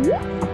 Woo!